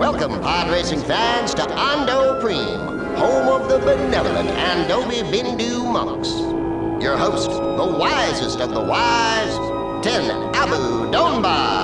Welcome, pod racing fans, to Ando Prime, home of the benevolent Andobi Bindu monks. Your host, the wisest of the wise, Ten Abu Donbar.